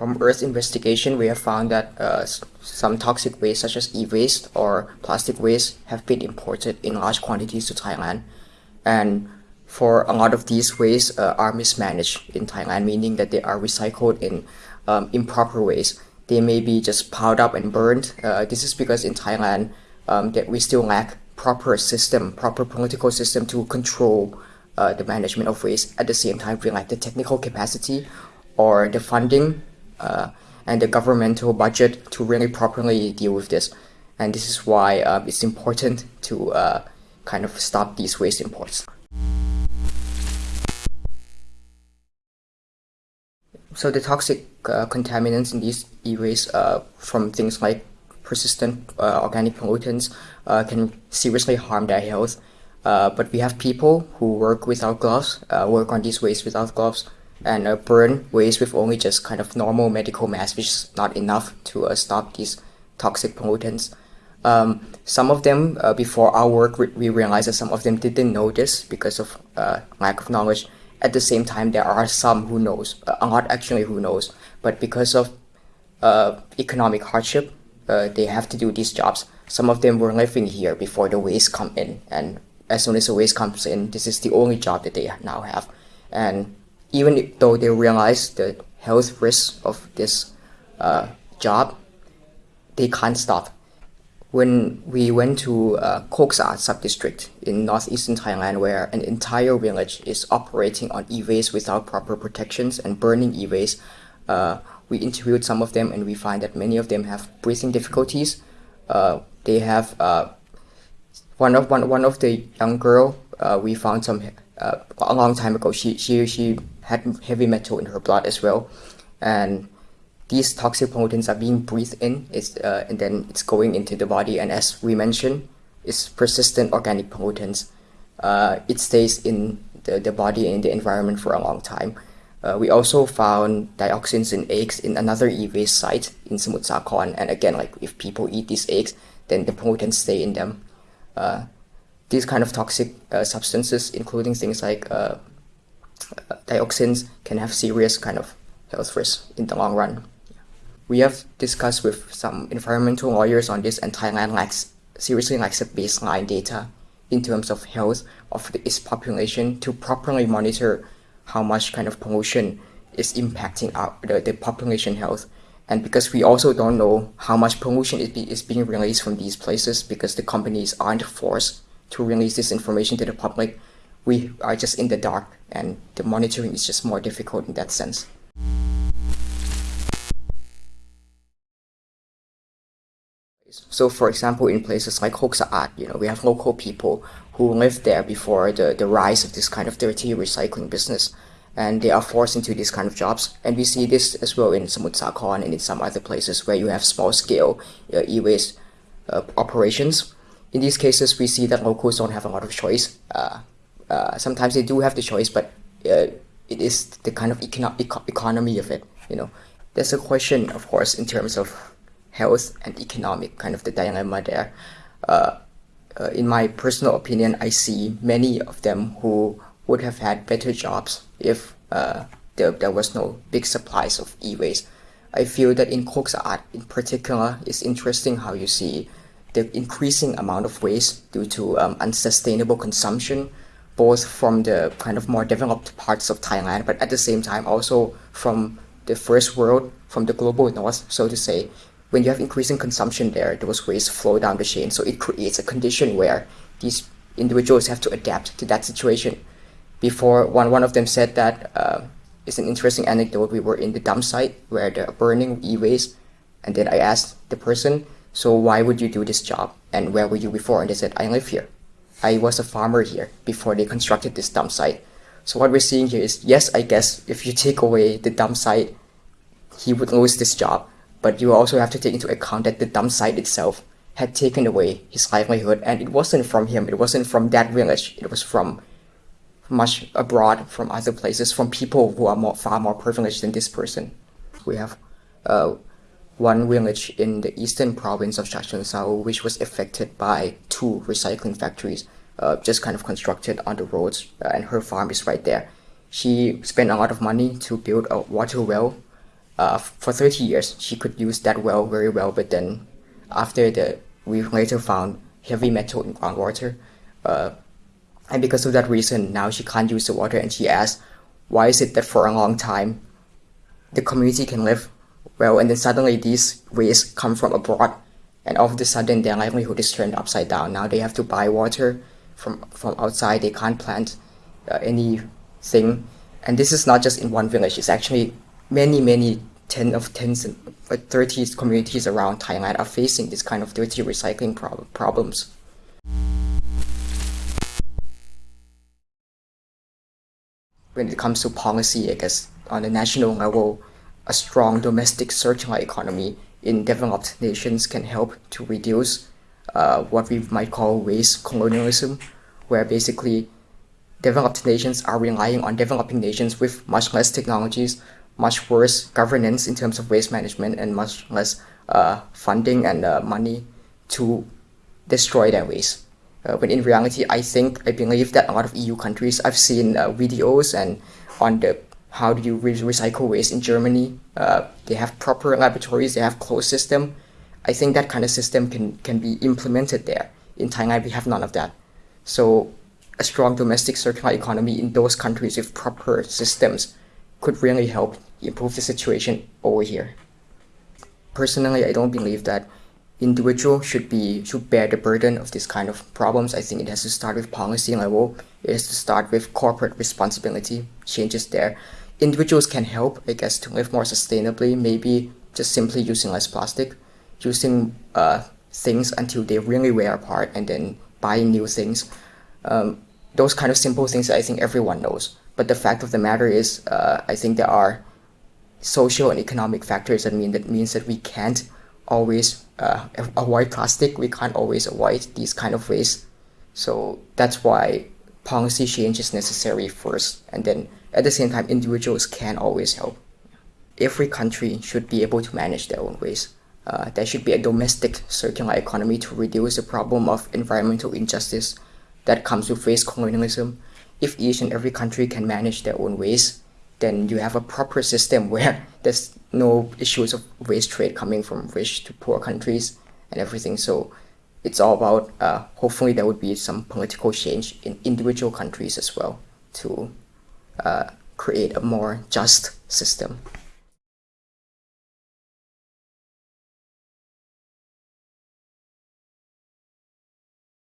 From Earth investigation, we have found that uh, some toxic waste such as e-waste or plastic waste have been imported in large quantities to Thailand. And for a lot of these waste uh, are mismanaged in Thailand, meaning that they are recycled in um, improper ways. They may be just piled up and burned. Uh, this is because in Thailand um, that we still lack proper system, proper political system to control uh, the management of waste. At the same time, we lack the technical capacity or the funding and the governmental budget to really properly deal with this. And this is why uh, it's important to uh, kind of stop these waste imports. So the toxic uh, contaminants in these e-waste uh, from things like persistent uh, organic pollutants uh, can seriously harm their health. Uh, but we have people who work without gloves, uh, work on these waste without gloves, and burn waste with only just kind of normal medical mask, which is not enough to stop these toxic pollutants. Um, some of them, before our work, we realized that some of them didn't know this because of lack of knowledge at the same time, there are some who knows, a lot actually who knows, but because of uh, economic hardship, uh, they have to do these jobs. Some of them were living here before the waste come in, and as soon as the waste comes in, this is the only job that they now have. And even though they realize the health risks of this uh, job, they can't stop when we went to uh, Koksa sub-district in northeastern Thailand where an entire village is operating on e-waste without proper protections and burning e-waste, uh, we interviewed some of them and we find that many of them have breathing difficulties. Uh, they have uh, one of one one of the young girl uh, we found some uh, a long time ago. She she she had heavy metal in her blood as well, and these toxic pollutants are being breathed in. It's, uh, and then it's going into the body. And as we mentioned it's persistent organic pollutants. Uh, it stays in the, the body and the environment for a long time. Uh, we also found dioxins in eggs in another e-waste site in Samut Sakhon and again like if people eat these eggs then the pollutants stay in them. Uh, these kind of toxic uh, substances including things like dioxins can have serious kind of health risks in the long run we have discussed with some environmental lawyers on this and Thailand lacks, seriously lacks a baseline data in terms of health of the, its population to properly monitor how much kind of pollution is impacting our, the, the population health. And because we also don't know how much pollution is, be, is being released from these places because the companies aren't forced to release this information to the public, we are just in the dark and the monitoring is just more difficult in that sense. So for example, in places like Kok you know, we have local people who lived there before the, the rise of this kind of dirty recycling business. And they are forced into these kind of jobs. And we see this as well in Samut Sakhon and in some other places where you have small scale uh, e-waste uh, operations. In these cases, we see that locals don't have a lot of choice. Uh, uh sometimes they do have the choice, but uh, it is the kind of econo economy of it, you know. There's a question, of course, in terms of health and economic kind of the dilemma there. Uh, uh, in my personal opinion, I see many of them who would have had better jobs if uh, there, there was no big supplies of e-waste. I feel that in Kok Sa'at in particular, it's interesting how you see the increasing amount of waste due to um, unsustainable consumption, both from the kind of more developed parts of Thailand, but at the same time also from the first world, from the global north, so to say, when you have increasing consumption there, those waste flow down the chain. So it creates a condition where these individuals have to adapt to that situation. Before, one, one of them said that uh, it's an interesting anecdote. We were in the dump site where they're burning e-waste. And then I asked the person, so why would you do this job? And where were you before? And they said, I live here. I was a farmer here before they constructed this dump site. So what we're seeing here is, yes, I guess if you take away the dump site, he would lose this job but you also have to take into account that the dump site itself had taken away his livelihood and it wasn't from him, it wasn't from that village, it was from much abroad, from other places, from people who are more, far more privileged than this person. We have uh, one village in the eastern province of Chachoengsao which was affected by two recycling factories uh, just kind of constructed on the roads uh, and her farm is right there. She spent a lot of money to build a water well uh, for 30 years she could use that well very well, but then after the we later found heavy metal in groundwater, uh, and because of that reason, now she can't use the water, and she asked, why is it that for a long time the community can live well, and then suddenly these waste come from abroad, and all of a sudden their livelihood is turned upside down. Now they have to buy water from from outside. They can't plant uh, anything, and this is not just in one village. It's actually many many ten of tens and uh, 30 communities around Thailand are facing this kind of dirty recycling prob- problems. When it comes to policy, I guess on the national level, a strong domestic circular economy in developed nations can help to reduce uh, what we might call waste colonialism, where basically developed nations are relying on developing nations with much less technologies, much worse governance in terms of waste management, and much less uh, funding and uh, money to destroy their waste. Uh, when in reality, I think, I believe that a lot of EU countries, I've seen uh, videos and on the how do you re recycle waste in Germany, uh, they have proper laboratories, they have closed system. I think that kind of system can, can be implemented there. In Thailand, we have none of that. So a strong domestic circular economy in those countries with proper systems could really help improve the situation over here. Personally, I don't believe that individual should be should bear the burden of this kind of problems. I think it has to start with policy level. It has to start with corporate responsibility changes there. Individuals can help, I guess, to live more sustainably. Maybe just simply using less plastic, using uh, things until they really wear apart, and then buying new things. Um, those kind of simple things I think everyone knows. But the fact of the matter is, uh, I think there are social and economic factors that mean that means that we can't always uh, avoid plastic. We can't always avoid these kind of waste. So that's why policy change is necessary first, and then at the same time, individuals can always help. Every country should be able to manage their own waste. Uh, there should be a domestic circular economy to reduce the problem of environmental injustice that comes with waste colonialism. If each and every country can manage their own waste, then you have a proper system where there's no issues of waste trade coming from rich to poor countries and everything. So it's all about uh, hopefully there would be some political change in individual countries as well to uh, create a more just system.